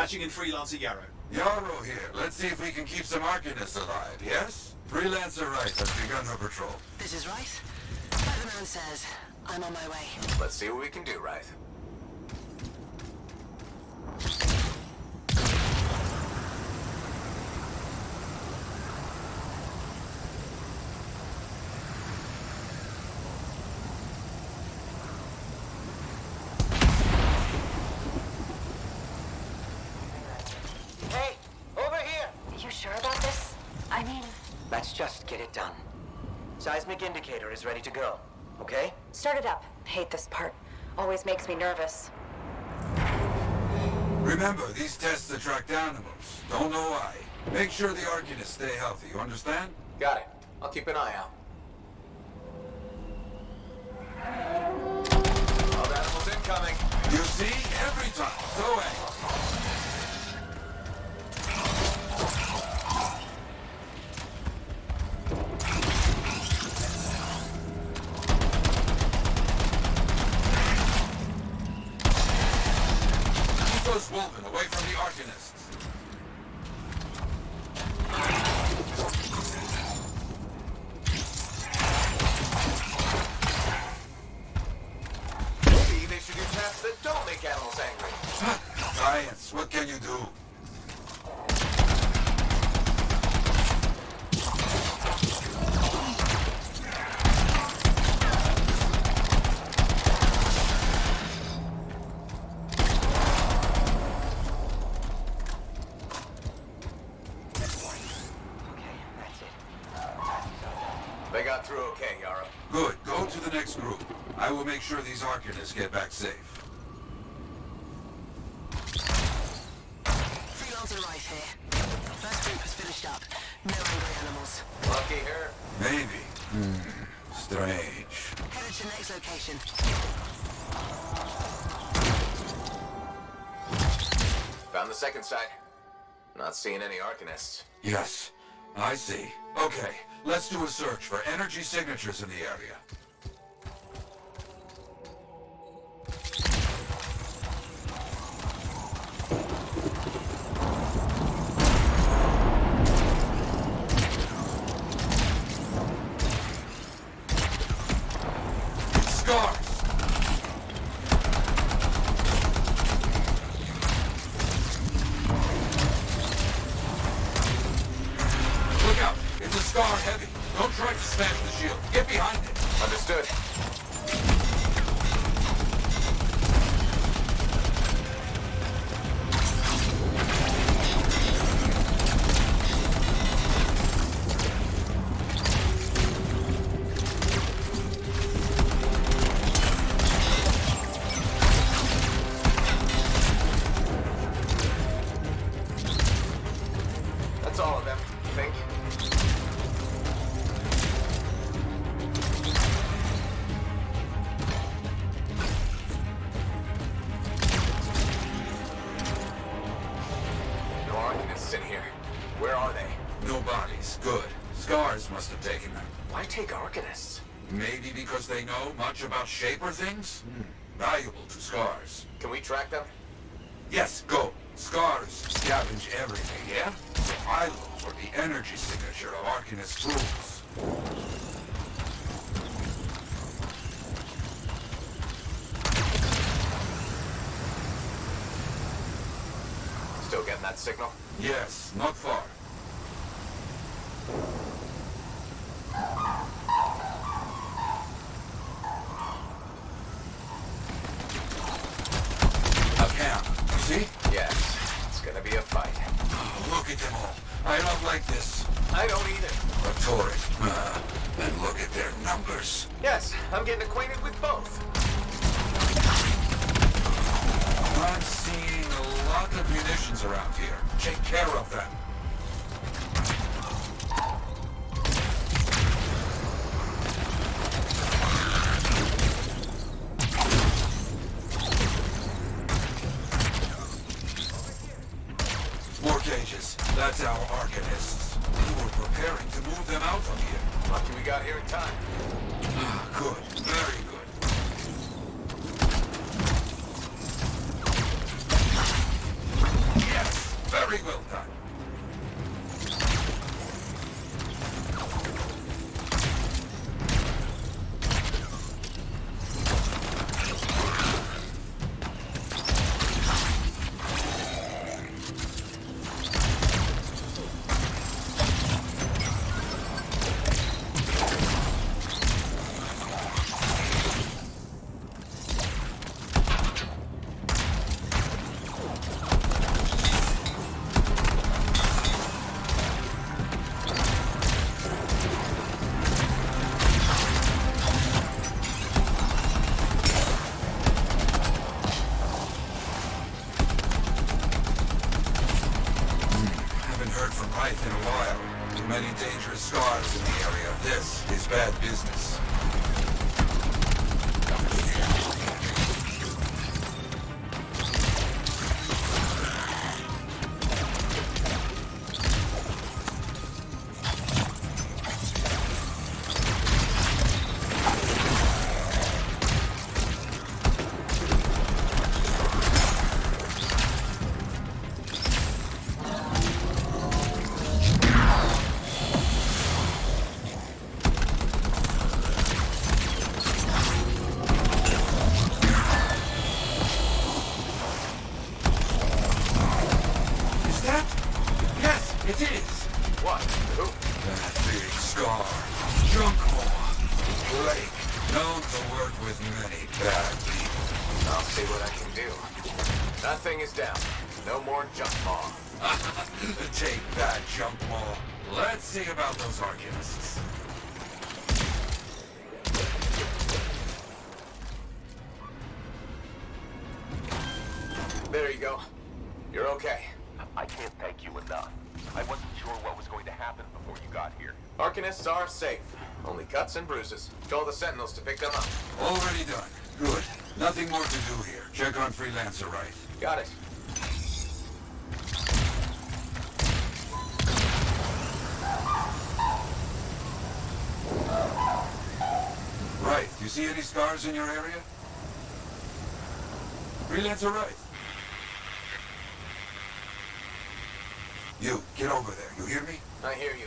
Patching in Freelancer Yarrow. Yarrow here. Let's see if we can keep some Arcanists alive, yes? Freelancer Wright has begun her patrol. This is Wright. Like the man says, I'm on my way. Let's see what we can do, Wright. Hey, over here! You sure about this? I mean, Let's just get it done. Seismic indicator is ready to go, okay? start it up. Hate this part. Always makes me nervous. Remember, these tests attract animals. Don't know why. Make sure the Arcanists stay healthy, you understand? Got it. I'll keep an eye out. Wild animals incoming. You see? Every time. So angry. From sure these Arcanists get back safe. Freelancer Wright here. First group has finished up. No angry animals. Lucky her. Maybe. Hmm. Strange. Headed to next location. Found the second site. Not seeing any Arcanists. Yes, I see. Okay, let's do a search for energy signatures in the area. Scar heavy. Don't try to smash the shield. Get behind it. Understood. Shaper things? cuts and bruises. Call the Sentinels to pick them up. Already done. Good. Nothing more to do here. Check on Freelancer, Wright? Got it. Right. Do you see any scars in your area? Freelancer, Wright? You, get over there. You hear me? I hear you.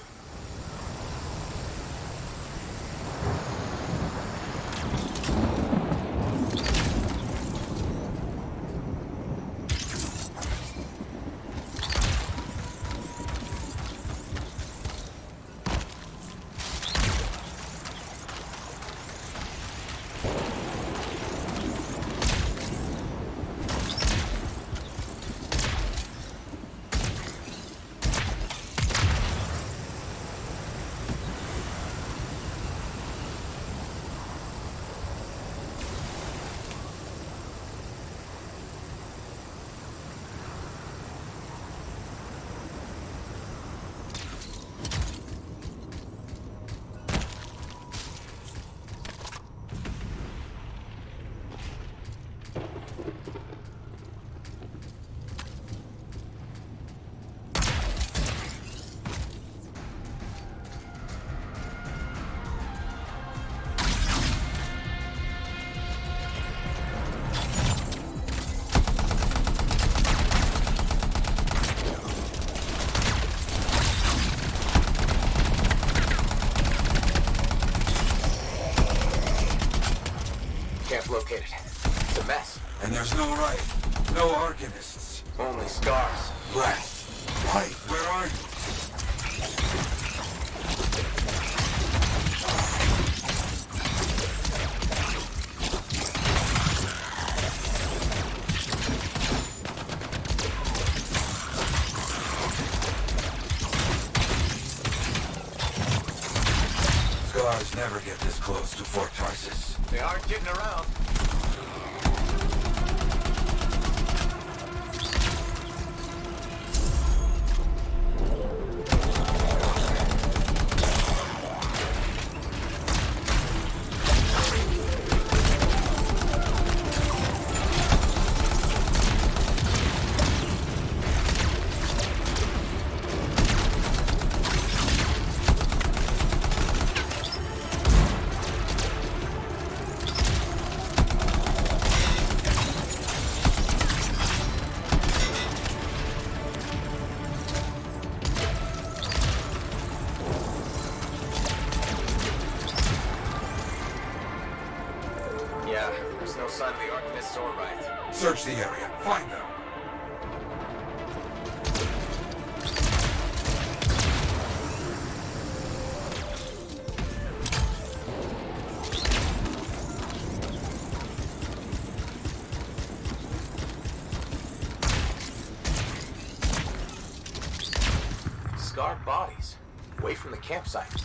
From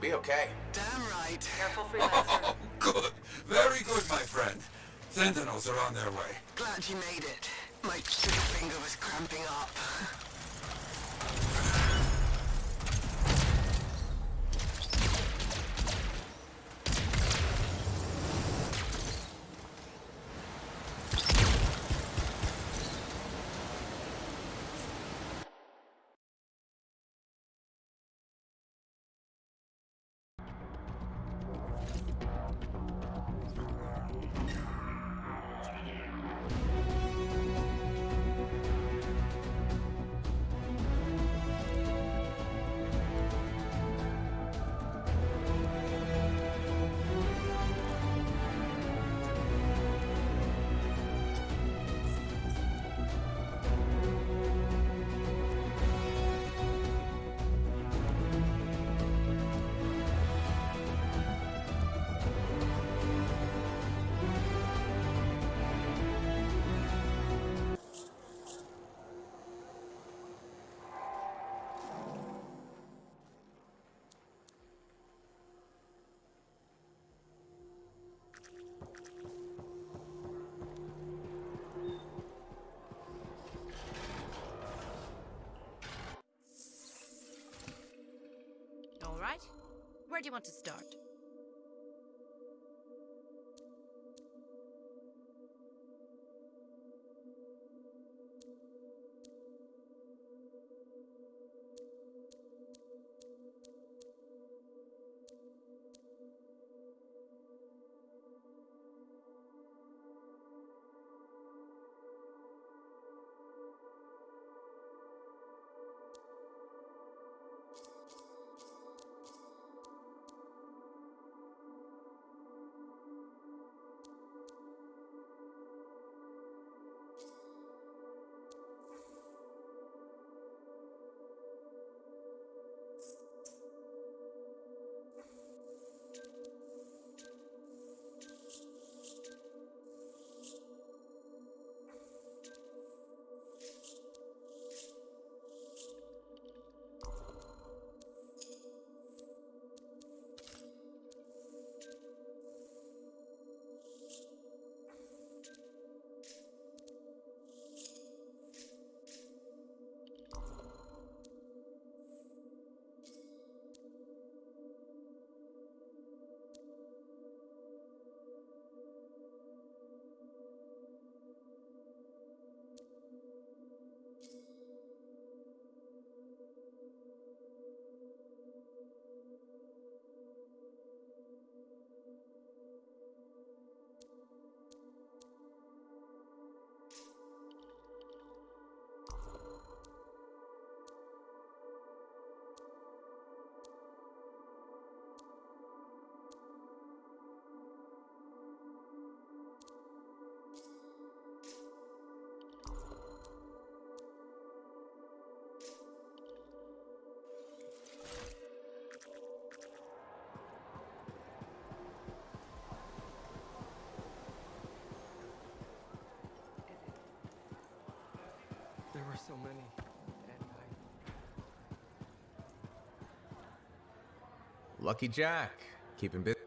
She'll be okay. Damn right. Careful, freelancer. Oh, good. Very good, my friend. Sentinels are on their way. Glad you made it. My trigger finger was cramping up. Where do you want to start? Lucky Jack. Keeping busy.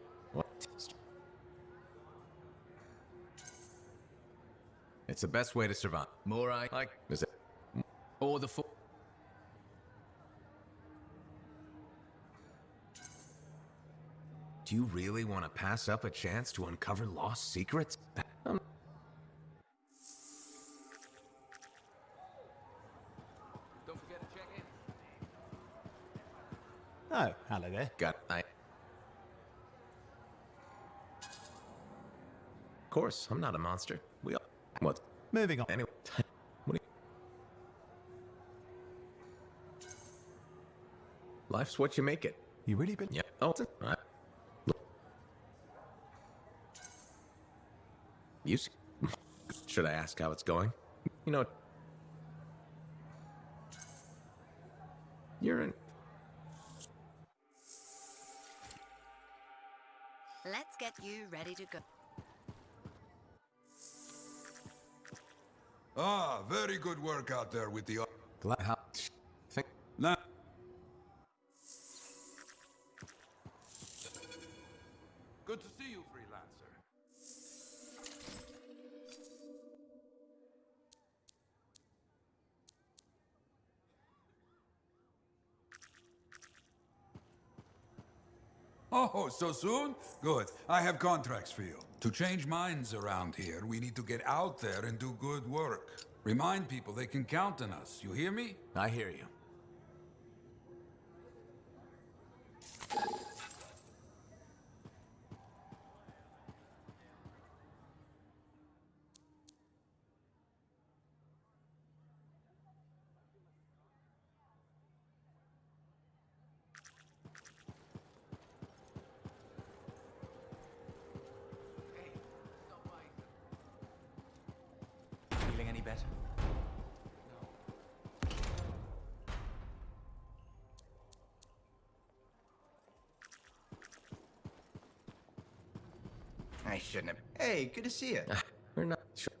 It's the best way to survive. More I like. Is it? Or the full. Do you really want to pass up a chance to uncover lost secrets? Got. Of course, I'm not a monster. We all. What? Moving on. Anyway. What you... Life's what you make it. You really been? Yeah. Oh, it's a- all right. You? Should I ask how it's going? You know. Let's get you ready to go. Ah, very good work out there with the... Glad so soon? Good. I have contracts for you. To change minds around here, we need to get out there and do good work. Remind people they can count on us. You hear me? I hear you. Feeling any better? I shouldn't have. Hey, good to see you. Ah, we're not sure.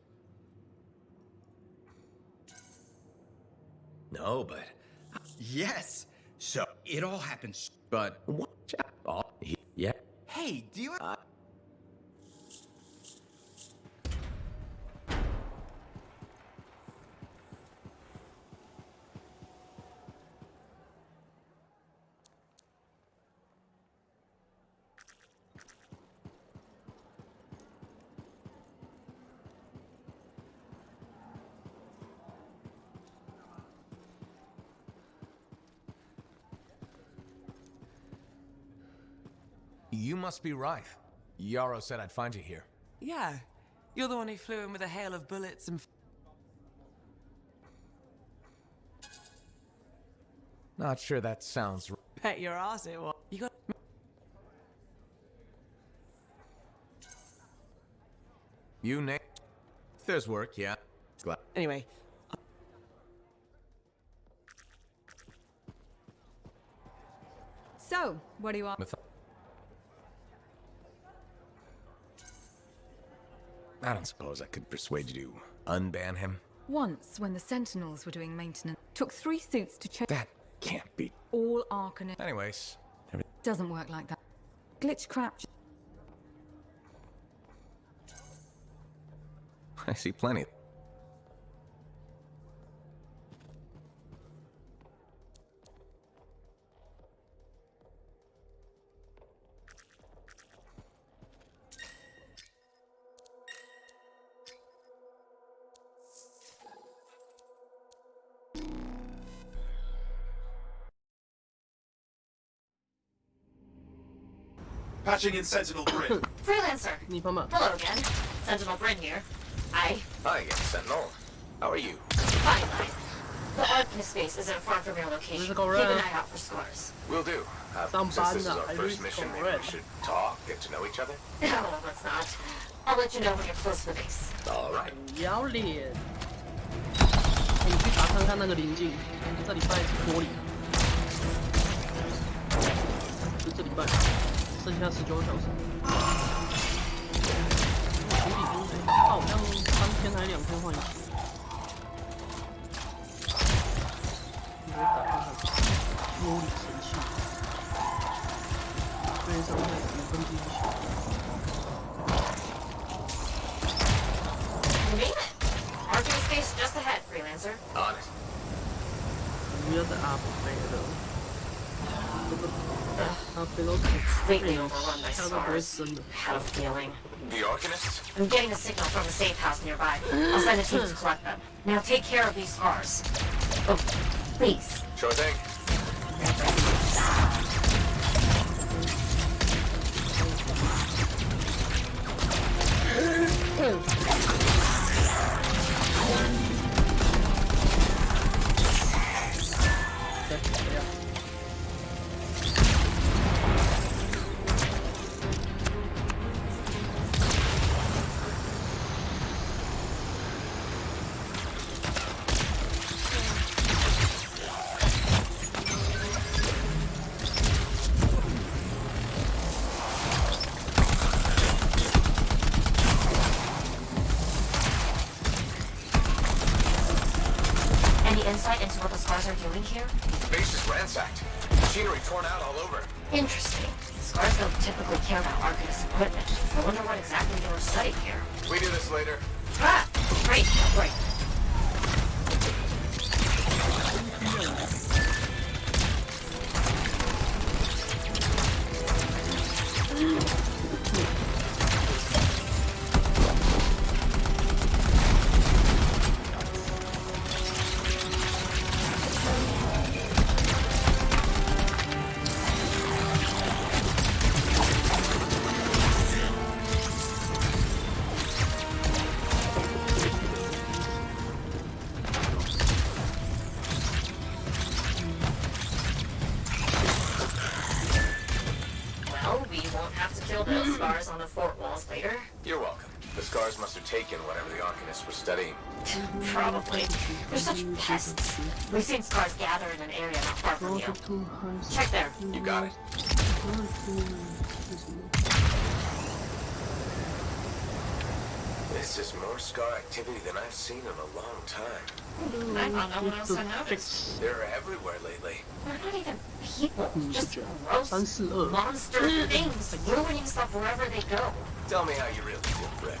No, but. yes. So it all happens, But. What? Oh, he, yeah. Hey, do you? Uh, You must be Rife. Yarrow said I'd find you here. Yeah. You're the one who flew in with a hail of bullets and. Not sure that sounds. r- Bet your ass it was. You got. You name. If there's work, yeah. Glad. Anyway, So, what do you want? I don't suppose I could persuade you to unban him. Once, when the Sentinels were doing maintenance, took three suits to check That can't be. all Arcanist. Anyways, Doesn't work like that. Glitch crap. I see plenty. Patching in Sentinel Brin. Freelancer. Hello again. Sentinel Brin here. Hi. Hi again, Sentinel. How are you? Fine, fine. The Arcanist base isn't far from your location. Keep an eye out for Scars. Will do. Uh, since this is our first mission, maybe we should talk, get to know each other? No, well, let's not. I'll let you know when you're close to the base. Alright. 要脸。你去查看看那个邻近，这礼拜是多里，就这礼拜。剩下十九个小时。我处理工作，好像三天还两天换一次。你打开它，玻璃神器，对伤害五分之一血。Arcane space just ahead, freelancer. On it. We are the operator completely overrun my scars. How feeling? The Arcanist? I'm getting a signal from a safe house nearby. I'll send a team to collect them. Now take care of these scars. Oh, please. Sure thing. Mm. Doing here? Base is ransacked. Machinery torn out all over. Interesting. Don't typically care about Arcanist equipment. I wonder what exactly they were studying here. We do this later. Ah! Great, great. Check there. You got it. This is more scar activity than I've seen in a long time. I don't know. They're everywhere lately. They're not even people, just gross monster things ruining stuff wherever they go. Tell me how you really feel, Rick.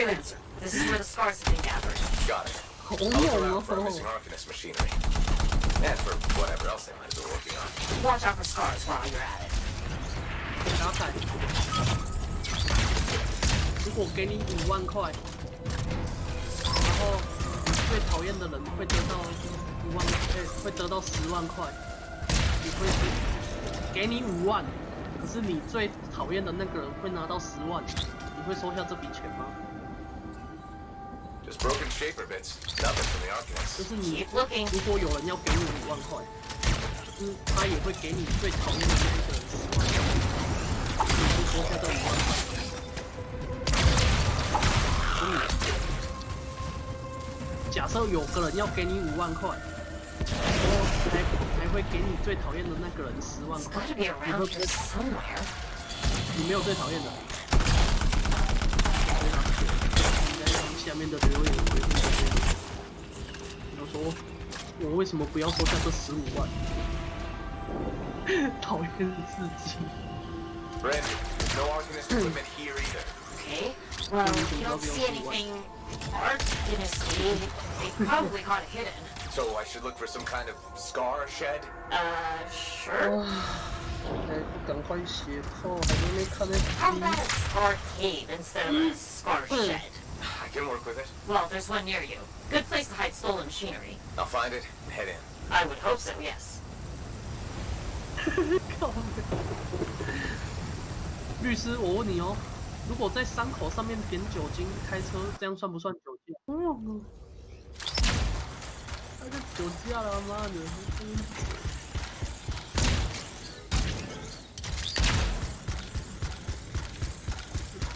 万块，然后你最讨厌的人会得到五万，哎、会得到十万块，你会给你五万，可是你最讨厌的那个人会拿到十万，你会收下这笔钱吗？Broken shaper bits. Nothing from the 就.是你如果有人要给你五万块，就是他也会给你最讨厌的那一个人十万块，你会收下这五万块。时候有个人要给你五万块，才才会给你最讨厌的那个人十万块。然后就是，你没有最讨厌的。对啊，应该让下面的留言回复。我说，我为什么不要说下这十五万？讨厌自己。嗯。Well, you don't see anything Arcanist They probably caught it hidden. So I should look for some kind of scar shed? Uh, sure. How about a scar cave instead of a scar hmm. shed? I can work with it. Well, there's one near you. Good place to hide stolen machinery. I'll find it and head in. I would hope so, yes. God. 律师，我问你哦，如果在伤口上面点酒精开车，这样算不算酒驾？他就酒驾了，妈的！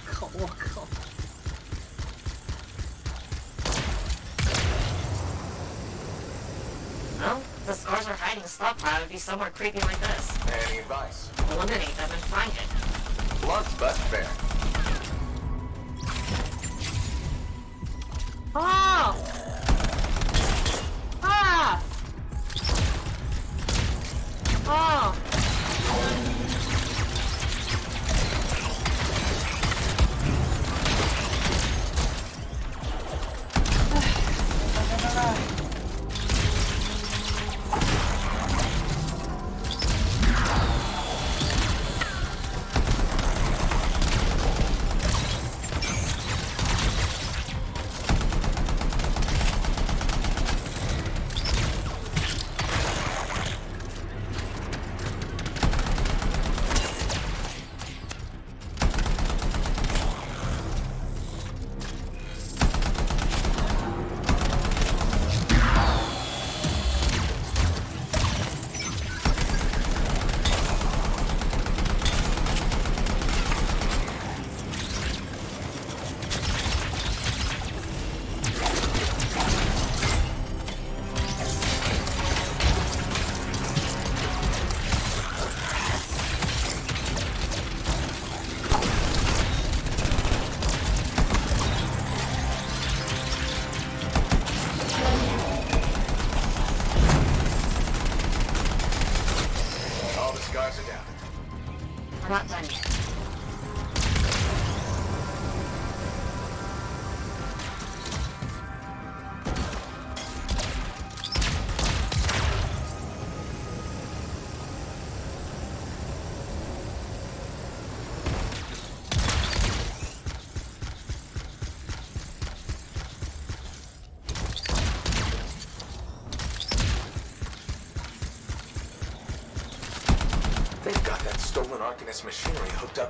靠！我靠！Well, the scars are hiding stockpile, it'd be somewhere creepy like this. Any advice? Eliminate them and find it. Blunt's best fare. 아! 아! 아!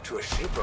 To a Shaper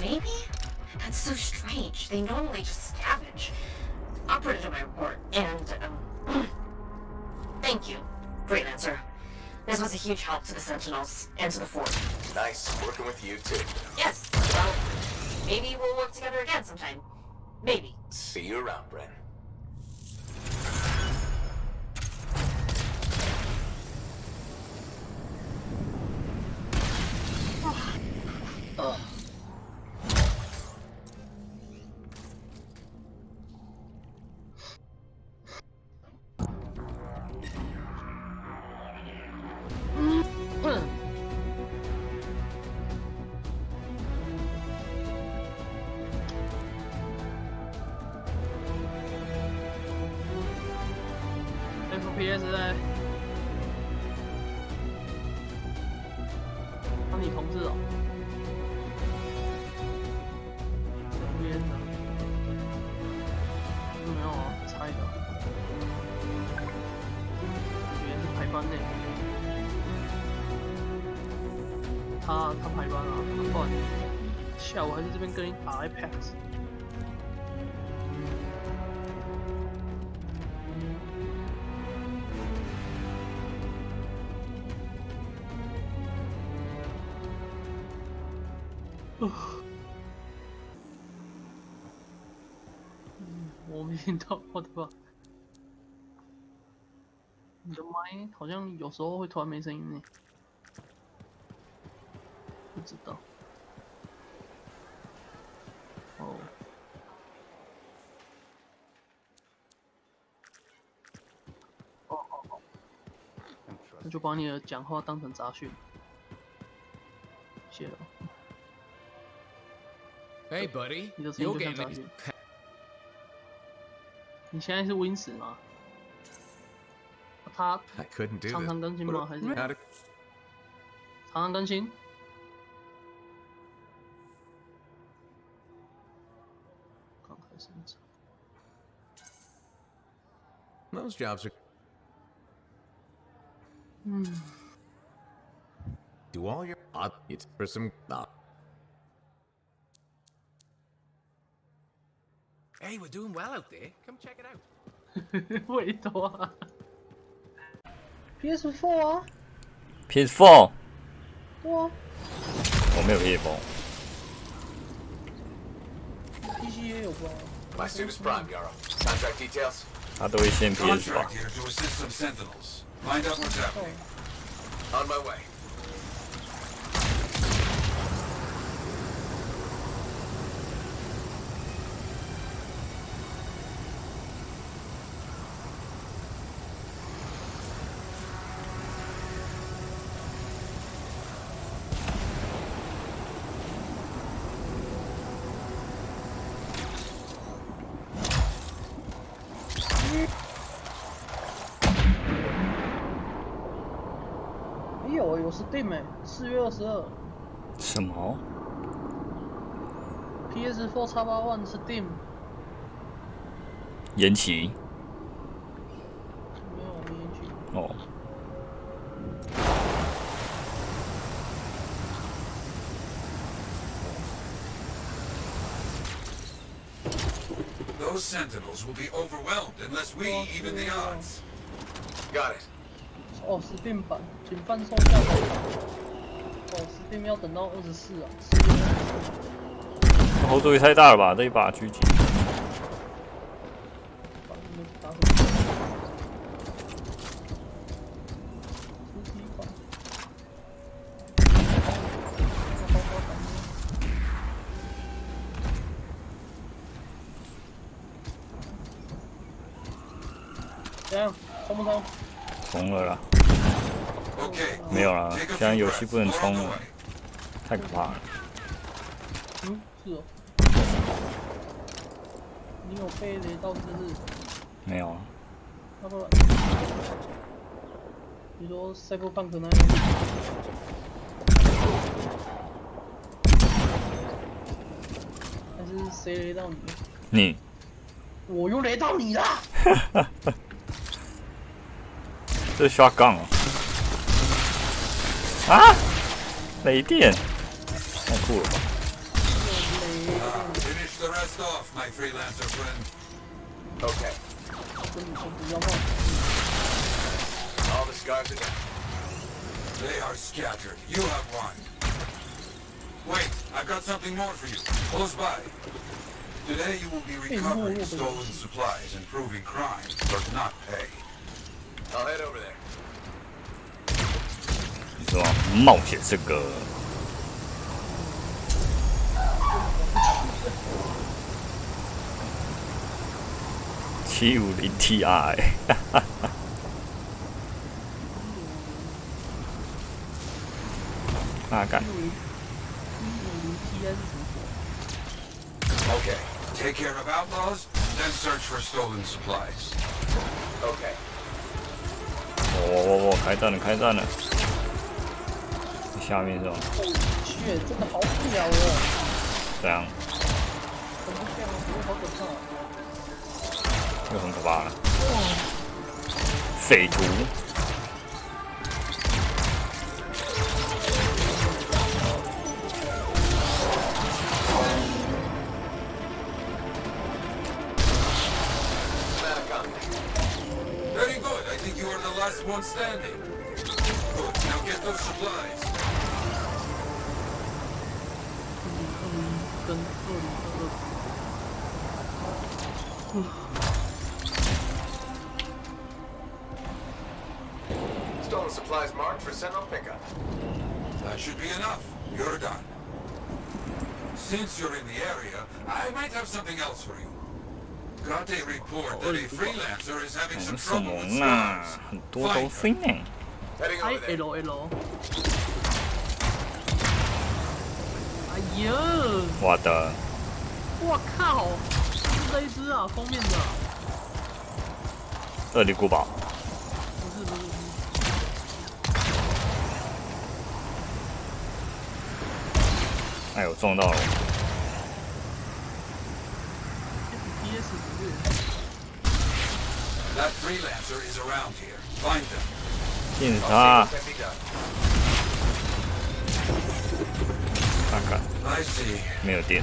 Maybe? That's so strange. They normally just scavenge. I'll put it in my report. And, um, thank you, Great answer. This was a huge help to the Sentinels and to the Fort. Nice working with you too. Yes, well, maybe we'll work together again sometime. Maybe. See you around, Brin. 下午还在这边跟你打 iPad。我没听到，我的妈！你的麦好像有时候会突然没声音呢，不知道。把你的讲话当成杂讯。谢了。 Hey, buddy. 你的声音 You'll 就像 get 杂 me. 讯。你现在是 Win 十吗？他 I couldn't do 常常 this. 更新吗？还是 How to- 常常更新？刚开生产。 Those jobs are. 嗯， Do all your odd it's for some. Uh, Hey, we're doing well out there. Come check it out. 味道啊！PS4 啊， PS4 对啊我没有 PS4， ，PC 也有吧？ My suit is prime, Yarrow. Contract details? 他都会先 PS4 吧 Contract。here to assist some sentinels. Find out what's happening. On my way. Steam 哎有有 Steam 哎，四月二十二什么？ PS4 x 八 One Steam 延期？没有没延期。哦， Those sentinels will be overwhelmed unless we even the odds. Got it. 哦，Steam 版，请贩售价格。哦，Steam 要等到二十四啊，四月二后座也太大了吧，这一把狙击。把你们打什么？实体版。冲不冲？冲了啦，Okay, 没有啦，breaths. 不能冲了太可怕了。嗯，是哦。你有被雷到是不是？没有啊，要不然，你说 Cyberpunk 那边，还是谁雷到你？你我又雷到你了！这是 shotgun 哦。啊！雷电，太酷了吧！ Finish the rest off, my freelancer friend. Okay. 跟你说不要碰。 All the scars are down. They are scattered. You have one. Wait, I've got something more for you. Close by. Today you will be recovering stolen supplies and proving crime does not pay. 你说冒险这个七五零 Ti，大概 Okay, take care of outlaws, then search for stolen supplies. Okay. 我我我开战了，开战了！下面是吧？血真的好屌哦！这样很不像，不过好可怕。又很可怕了。匪徒，Very good. I think you are the last one standing. Good. Now get those supplies. Stolen supplies marked for Sentinel pickup. That should be enough. You're done. Since you're in the area, I might have something else for you. Got a report that a freelancer is having some trouble with swarms. Find her. Heading over there. Hello, hello. What the? 我靠！这一只啊，封面的。厄里古堡。不是不是。哎，呦撞到了。这是 PS 职业。That freelancer is around here. Find him. 进他。看看。没有电。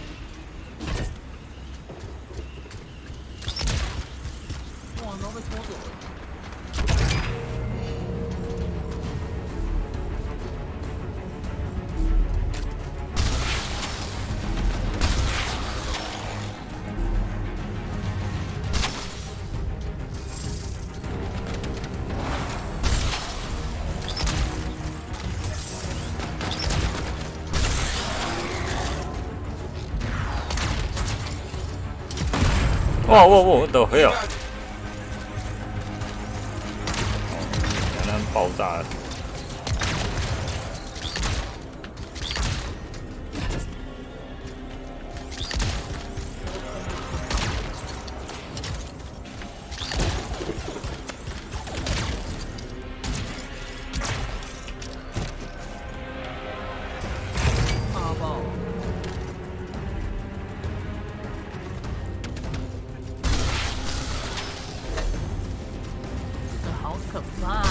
哇哇哇！都的黑啊！原来爆炸了。可怕！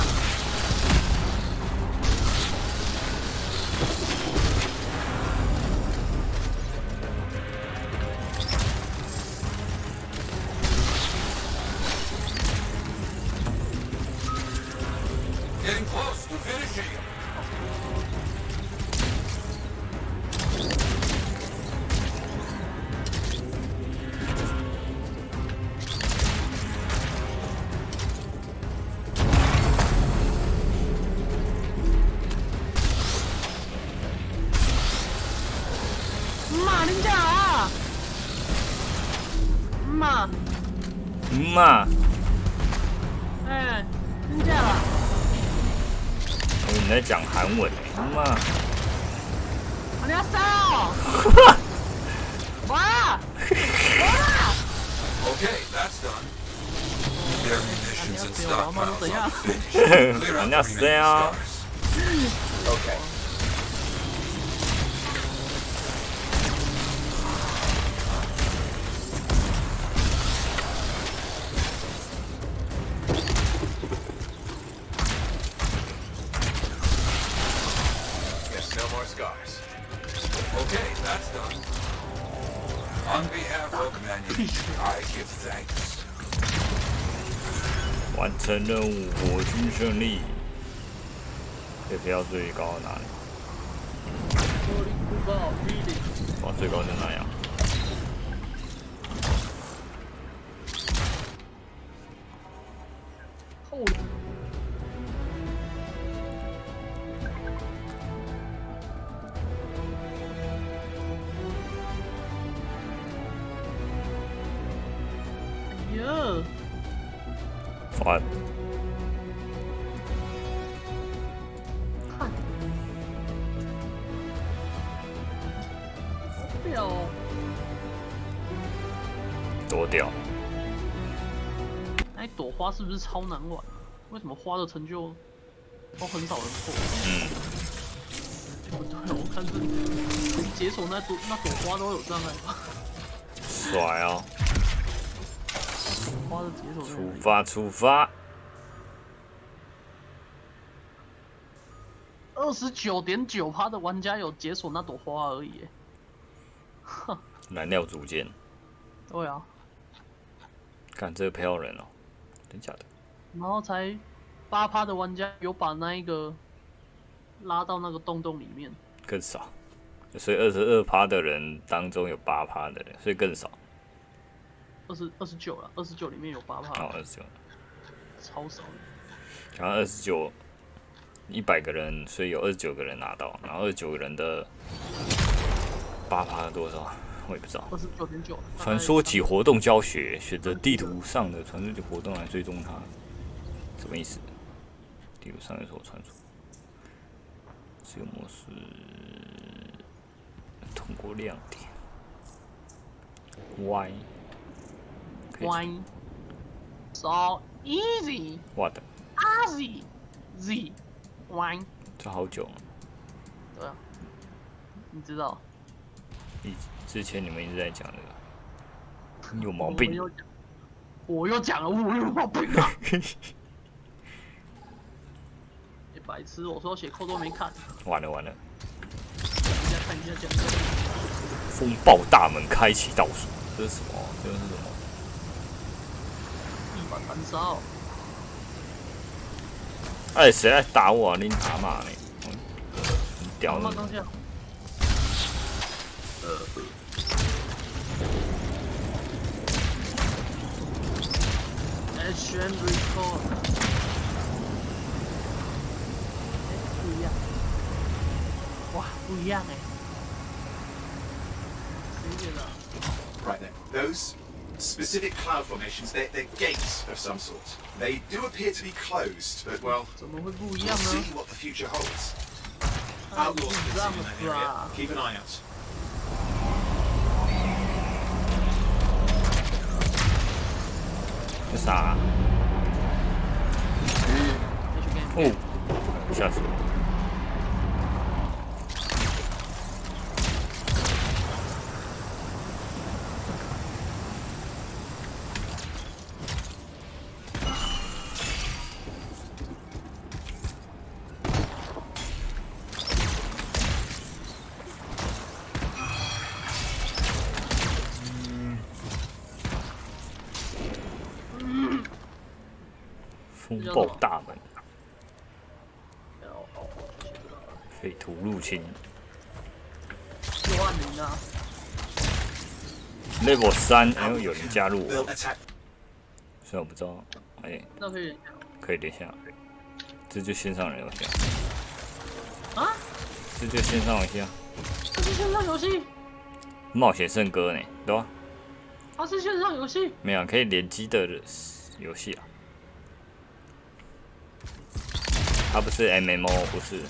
到最高哪里？哇，最高在哪样？后哎呀，哇，是不是超难玩？为什么花的成就都很少人破？嗯，不 对，我看这解锁那朵那朵花都有障碍吧？帅哦！花的解锁出发，出发！二十九点九趴的玩家有解锁那朵花而已。哼，燃料组件，对啊，看这个飘人哦，真假的？然后才八趴的玩家有把那一个拉到那个洞洞里面。更少。所以二十二趴的人当中有八趴的人，所以更少。二十二十九了，二十九里面有八趴，哦，二十九，超少的。然后二十九，一百个人，所以有二十九个人拿到，然后二十九个人的八趴多少？我也不知道。二十九点九。传说级活动教学，选择地图上的传说级活动来追踪它，什么意思？地图上有什么传说？这个模式通过亮点 Y。Wine so easy 哇的，easy z wine 这好久了。对啊，你知道？以之前你们一直在讲这个，你有毛病。我又讲了，我有毛病啊！你白痴，我说血扣都没看，完了完了。风暴大门开启倒数，这是什么？这个是什么？地板燃烧，哎，谁来打我啊？你打嘛呢？嗯很屌的。那当下，呃， Action record，哎，不一样，哇，不一样哎，谁写的？ Right then, those specific cloud formations, they're, they're gates of some sort. They do appear to be closed, but well, 怎么会不一 we'll 样呢？ see what the future holds. 啊 Outlaws 你 can 这 see 样 in that 子 area. 啊？ Keep an eye out. 啥、嗯？哦，吓死我！风暴大门，匪徒入侵。六万零啊，，level 三，哎呦，有人加入我.虽然我不知道，哎，那可以。可以连下，这就线上人游戏啊，啊？这就线上游戏啊，这是线上游戏，冒险圣歌呢，对吧？它是线上游戏，没有可以联机的游戏啊，它不是 MMO，不是，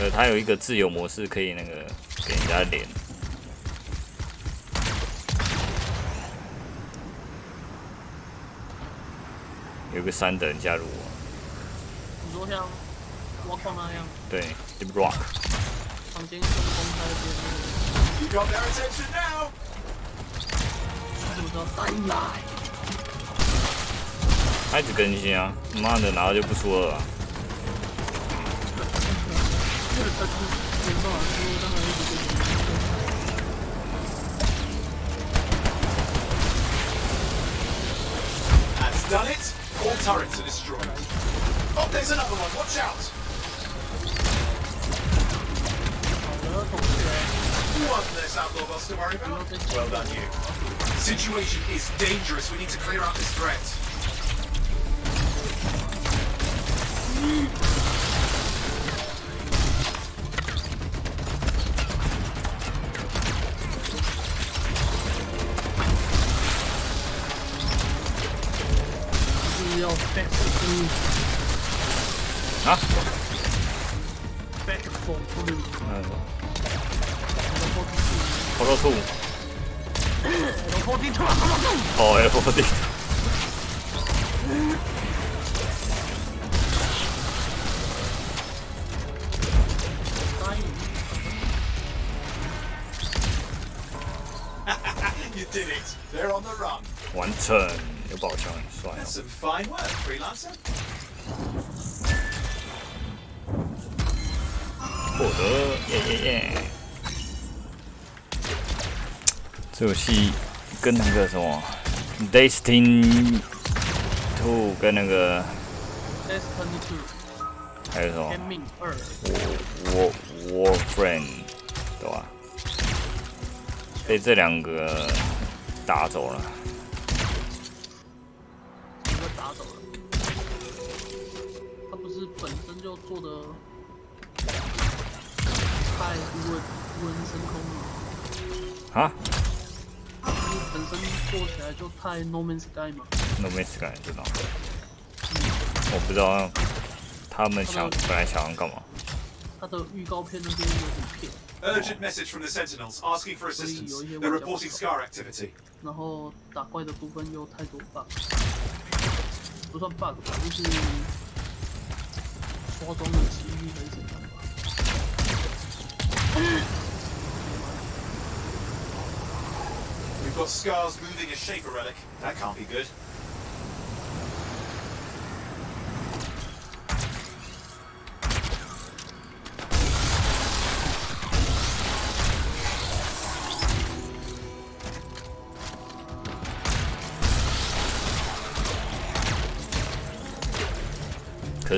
呃，它有一个自由模式，可以那个给人家连。有个三等人加入我，你说像挖矿那样，对，Deep Rock，房间跟公开边 You got their attention now. 那个，怎么叫单来？他一直更新啊，妈的，然后就不说了啊、 스킬을 다 주면서 안 들어오잖아 That's done it! All turrets are destroyed. Oh, there's another one, watch out! One less outlaw boss to worry about. Well done, you. Situation is dangerous. We need to clear out this threat. 要 back for blue。giáo sư.。嗯。完成，有宝箱。That's。some fine work, freelancer. 获得，耶耶耶！这游戏跟那个什么《Destiny Two》跟那个 Destiny Two 还有什么天命二，War Warframe，对吧？被这两个打走了。身就做的太无人无人升空了，啊就是本身做起来就太 No Man's Sky 嘛。，No Man's Sky 知道？我不知道他们想本来想要干嘛。他的预告片那边有点骗，Urgent message from the Sentinels asking for assistance. They're reporting Scar activity. 然后打怪的部分又太多 bug，不算 bug 吧，就是 We've got scars moving a Shaper relic. That can't be good. 可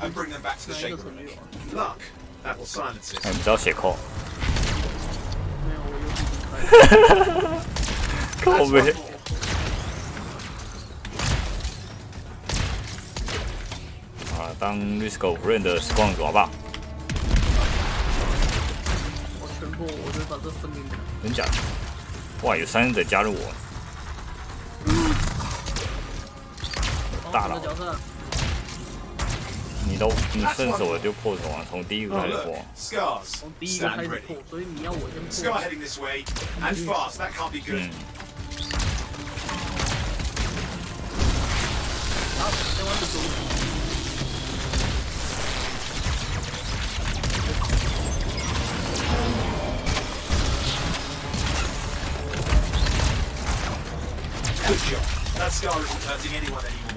哎，你不要血控。哈哈哈！靠背。啊，当 Risco 啊当律师狗不认得时光爪吧？全部我就把这分给你真假哇有三人在加入我。大了角色。都你顺手就破手啊，从第一个 Oh, 开始 look. 破。 Scars. 从第一个开 Stand 始 ready. 破，所以你要我先 Scar 破。 heading this way. And fast. That can't be good. 嗯， 好，先玩这种。 Good job. That scar isn't hurting anyone anymore.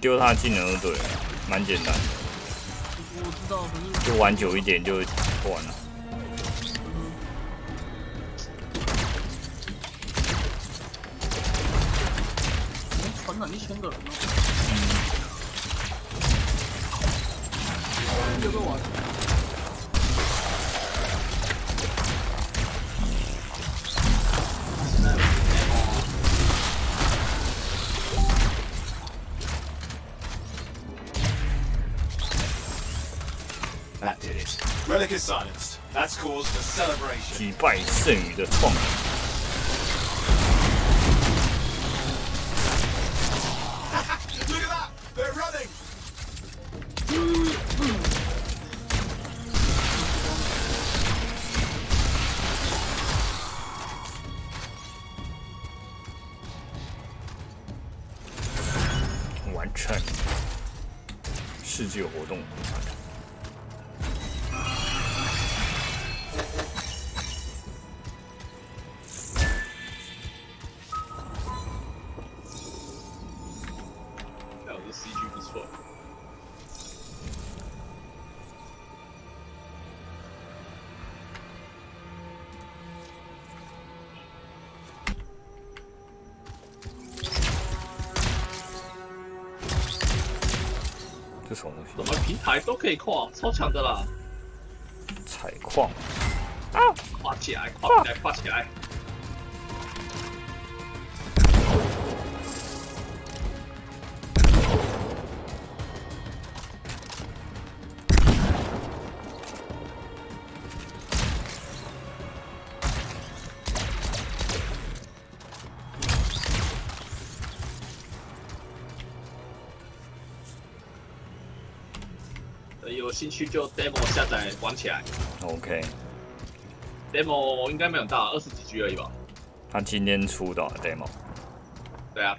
丢他技能就对了，蛮简单的，就玩久一点就破完了。拜剩余的创意。完成。世界活动。什么东西？什么平台都可以跨，超强的啦！采矿，跨起来，跨起来，跨起来！兴趣就 demo 下载玩起来。OK，demo 应该没有大，二十几 G 而已吧？他今天出的 demo，对啊，